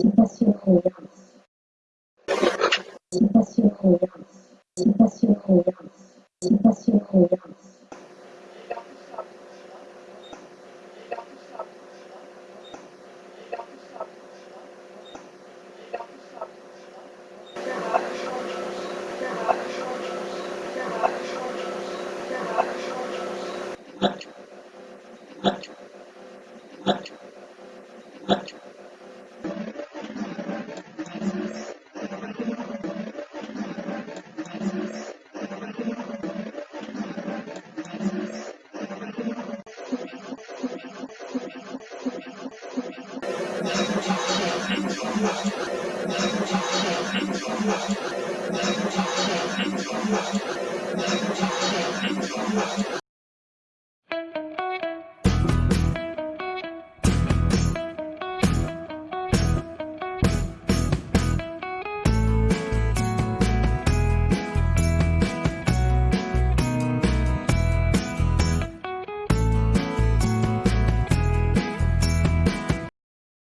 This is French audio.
Dimension gracias.